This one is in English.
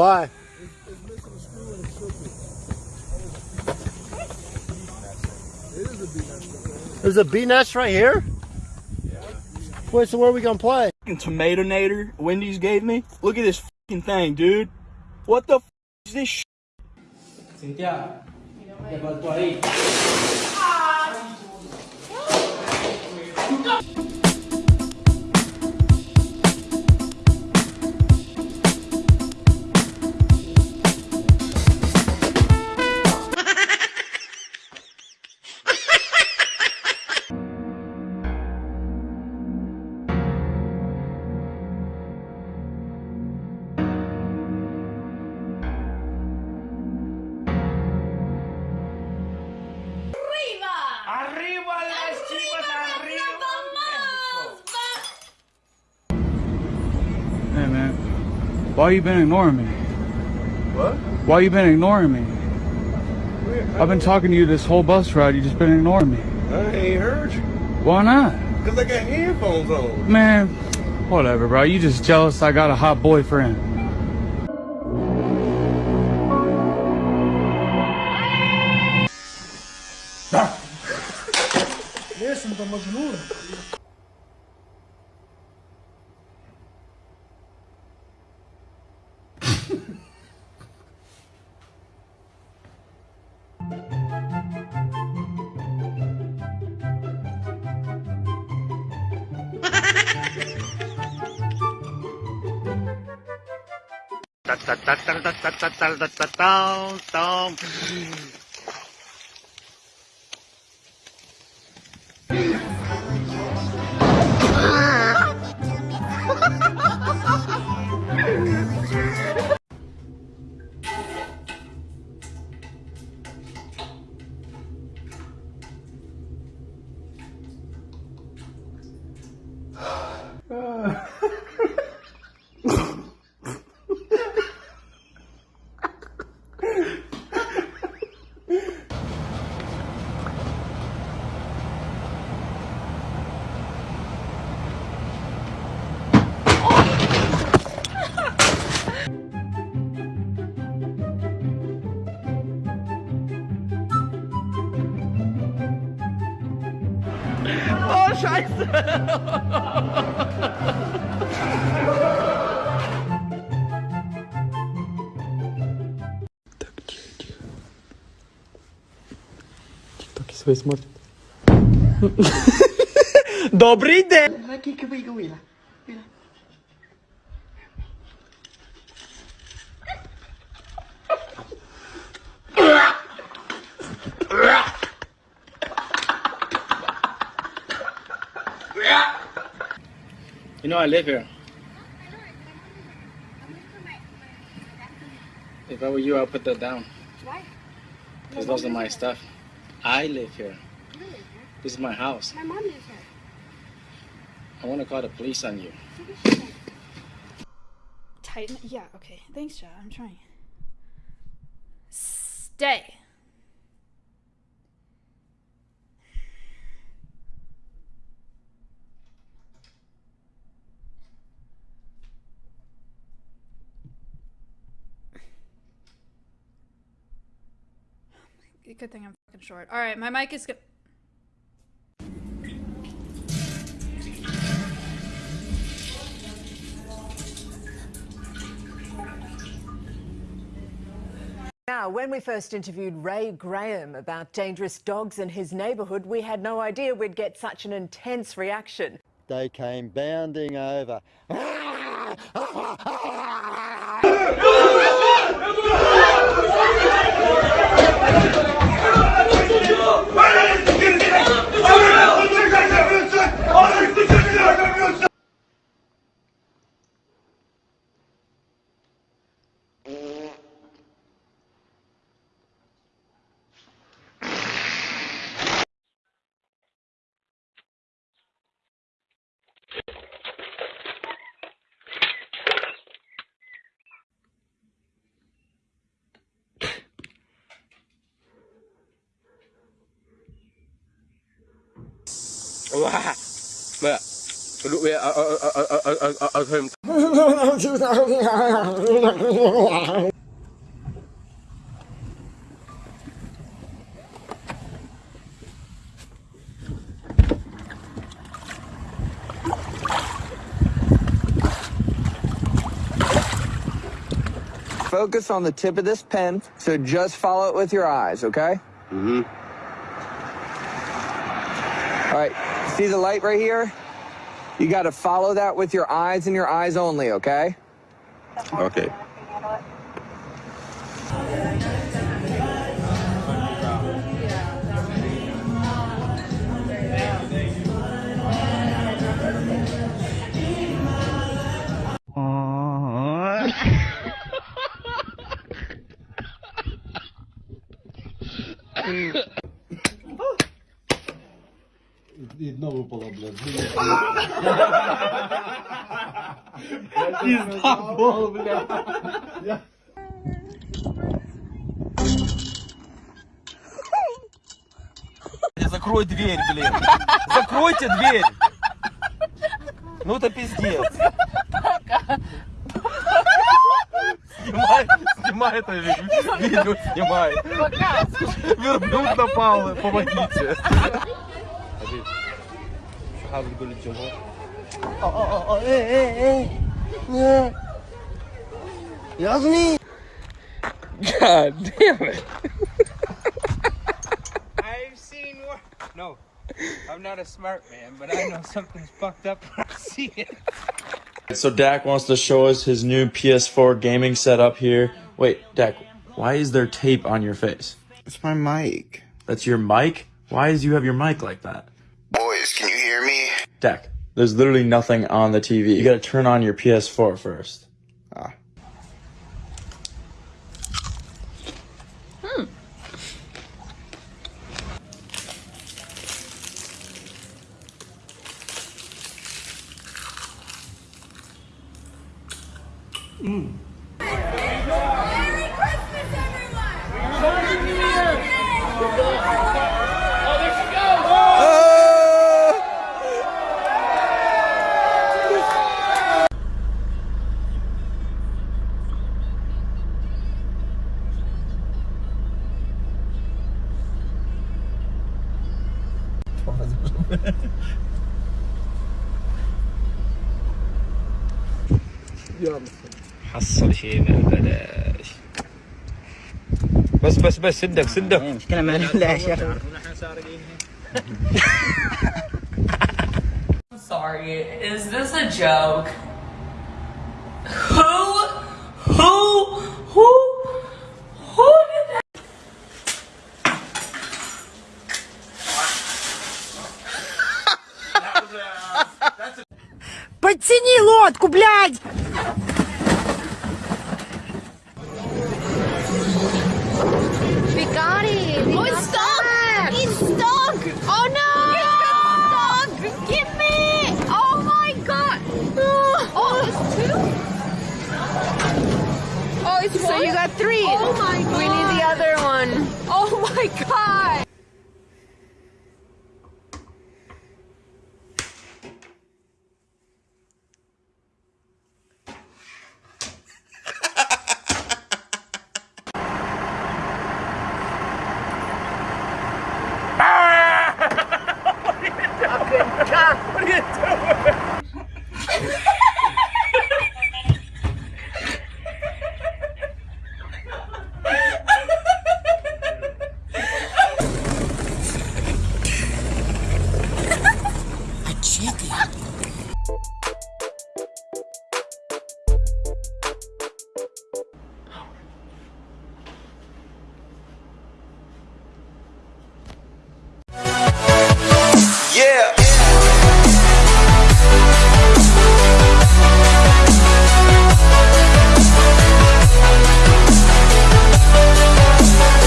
Why? It's missing a screw and a circuit. It is a bee nest. There's a bee nest right here? Wait, so where are we gonna play? fucking tomato nader Wendy's gave me. Look at this fucking thing, dude. What the f is this sh- Cintia, te faltó ahí. ¡Arriba! Why you been ignoring me? What? Why you been ignoring me? I've been talking to you this whole bus ride. You just been ignoring me. I ain't heard you. Why not? Because I got headphones on. Man, whatever, bro. You just jealous I got a hot boyfriend. tal tal tal tal tal tal tal tal Scheiße! Так, тихо, тихо. Тиктоки свои смотрят. Добрый день! You know I live here. If I were you, I'll put that down. Why? Because those are my stuff. I live here. You live here. This is my house. My mom lives here. I want to call the police on you. Tighten. Yeah, okay. Thanks, Joe. I'm trying. Stay. Good thing I'm fucking short. All right, my mic is good. Now, when we first interviewed Ray Graham about dangerous dogs in his neighbourhood, we had no idea we'd get such an intense reaction. They came bounding over. Hallelujah. Look. Focus on the tip of this pen, so just follow it with your eyes, okay? Mm-hmm. All right, see the light right here? You got to follow that with your eyes and your eyes only, okay? Okay. Одна випала, блядь. Закрой дверь, блин. Закройте дверь. Ну это пиздец. Снимай, снимай это ви- видео, снимай. Верблюд напал, помогите. God damn it. I've seen worse. No, I'm not a smart man, but I know something's fucked up when I see it. So Dak wants to show us his new PS4 gaming setup here. Wait, Dak, why is there tape on your face? It's my mic. That's your mic? Why is you have your mic like that? Me? Dak, there's literally nothing on the TV. You gotta turn on your PS4 first. Ah. حصل شيء ببلاش بس بس بس سدك سدك مشكلة ما لا شيخ Sorry, is this a joke? Who? Who? Who? Who did that? Подтяни лодку, блядь! So you got three. Oh my god. We need the other